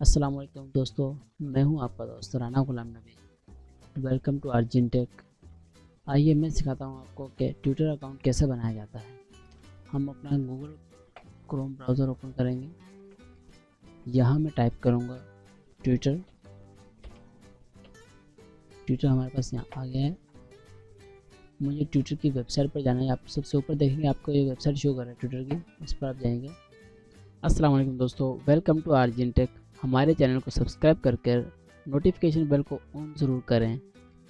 अस्सलाम वालेकुम दोस्तों, मैं हूँ आपका दोस्त Rana Ghulam Nabi. Welcome to urging take आइए मैं सिखाता हूँ आपको कि ट्विटर अकाउंट कैसे बनाया जाता है। हम अपना गूगल क्रोम ब्राउज़र ओपन करेंगे। यहाँ मैं टाइप करूँगा ट्विटर ट्विटर हमारे पास यहाँ आ गया है। मुझे ट्विटर की वेबसाइट पर जाना है। आप सबसे ऊपर देखेंगे, आपको ये वेबसाइट शो कर रहा है ट्विटर की। इस पर आप जाएँगे। अस्सलाम वालेकुम दोस्तों वेलकम टू आर्जिन टेक हमारे चैनल को सब्सक्राइब करके नोटिफिकेशन बेल को ऑन ज़रूर करें,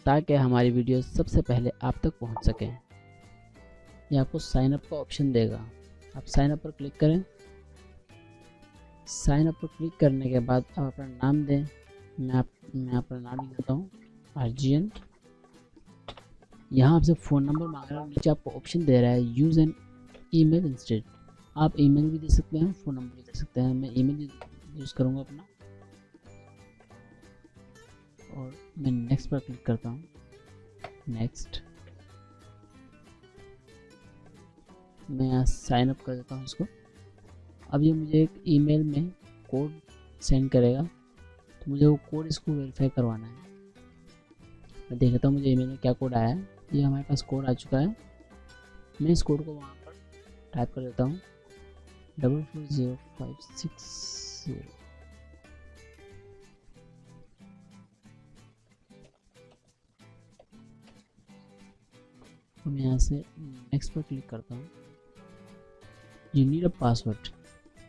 ताकि हमारी वीडियो सबसे पहले आप तक पहुँच सकें। ये आपको साइन अप का ऑप्शन देगा। आप साइन अप पर क्लिक करें। साइन अप पर क्लिक करने के बाद आप अपना नाम दें। मैं आप, मैं अपना नाम लिख देता हूँ आर्जियन यहाँ आपसे फ़ोन नंबर मांग रहा है नीचे आपको ऑप्शन दे रहा है यूज़ एन ईमेल इंस्टेड आप ईमेल भी दे सकते हैं फ़ोन नंबर भी दे सकते हैं। मैं ईमेल यूज़ करूँगा अपना। और मैं नेक्स्ट पर क्लिक करता हूँ। नेक्स्ट मैं यहाँ साइन अप कर देता हूँ इसको। अब ये मुझे एक ईमेल में कोड सेंड करेगा। तो मुझे वो कोड इसको वेरीफाई करवाना है। मैं देख लेता हूँ मुझे ईमेल में क्या कोड आया है। ये हमारे पास कोड आ चुका है। मैं इस कोड को वहाँ पर टाइप कर देता हूँ। Double four zero five six zero मैं यहाँ से नेक्स्ट पर क्लिक करता हूँ। यू नीड अ पासवर्ड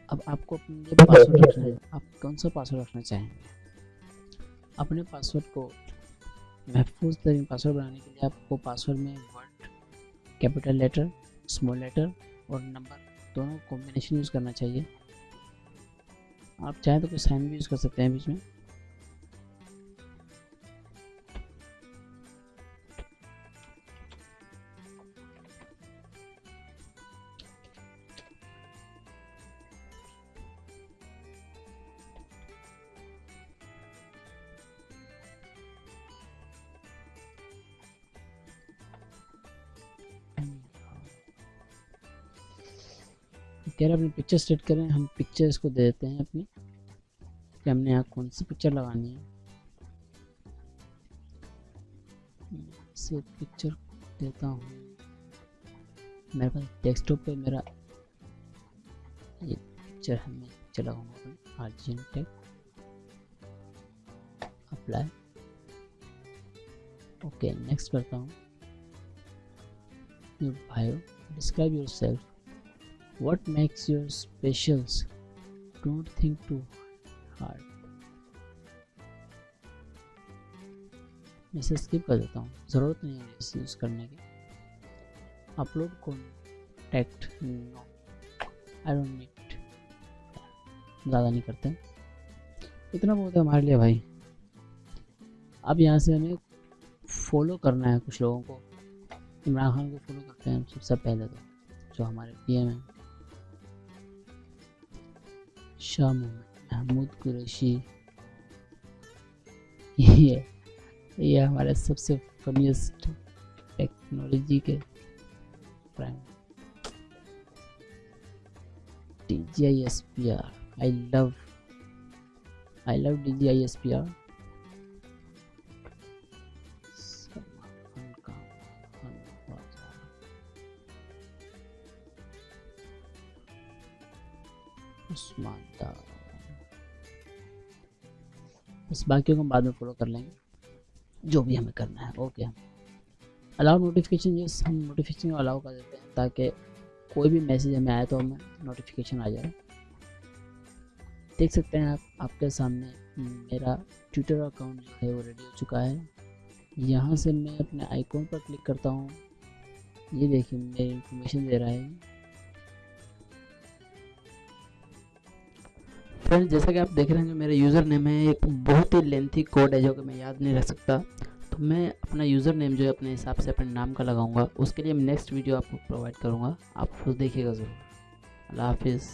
अब आपको अपने लिए पासवर्ड रखना है। आप कौन सा पासवर्ड रखना चाहेंगे? अपने पासवर्ड को, महफूज तरीन पासवर्ड बनाने के लिए आपको पासवर्ड में word capital letter small letter और नंबर दोनों कॉम्बिनेशन यूज़ करना चाहिए। आप चाहें तो कोई साइन भी यूज़ कर सकते हैं बीच में। कह रहे अपनी पिक्चर सेट करें, हम पिक्चर इसको दे देते हैं अपनी, कि हमने यहाँ कौन सी पिक्चर लगानी है। से पिक्चर देता हूँ। मेरे पास डेस्कटॉप पे मेरा ये पिक्चर है मैं पिक्चर लगाऊँगा आर्जिन अप्लाई ओके नेक्स्ट करता हूँ। भाई describe yourself what makes you specials don't think too hard. मैं इसे स्किप कर देता हूँ। ज़रूरत नहीं है इसे यूज़ करने की। Upload contact no I don't need ज़्यादा नहीं करते इतना बहुत है हमारे लिए भाई। अब यहाँ से हमें फॉलो करना है कुछ लोगों को। इमरान खान को फॉलो करते हैं सबसे पहले तो जो हमारे पीएम हैं। शाह मोहम्मद महमूद कुरैशी। ये ये हमारे सबसे फनीस्ट टेक्नोलॉजी के prime D G I S P R I love I love D G I S P R Usman बस बाकी को हम बाद में फॉलो कर लेंगे। जो भी हमें करना है ओके हम अलाउ नोटिफिकेशन यस हम नोटिफिकेशन अलाउ कर देते हैं ताकि कोई भी मैसेज हमें आए तो हमें नोटिफिकेशन आ जाए। देख सकते हैं आप, आपके सामने मेरा ट्विटर अकाउंट जो है वो रेडी हो चुका है। यहाँ से मैं अपने आइकॉन पर क्लिक करता हूँ। ये देखिए, मेरी इन्फॉर्मेशन दे रहा है। फ्रेंड्स, जैसा कि आप देख रहे हैं, जो मेरा यूज़र नेम है, एक बहुत ही लेंथी कोड है जो कि मैं याद नहीं रख सकता। तो मैं अपना यूज़र नेम जो है, अपने हिसाब से, अपने नाम का लगाऊँगा। उसके लिए मैं नेक्स्ट वीडियो आपको प्रोवाइड करूँगा। आप देखिएगा ज़रूर। अल्लाह हाफिज़।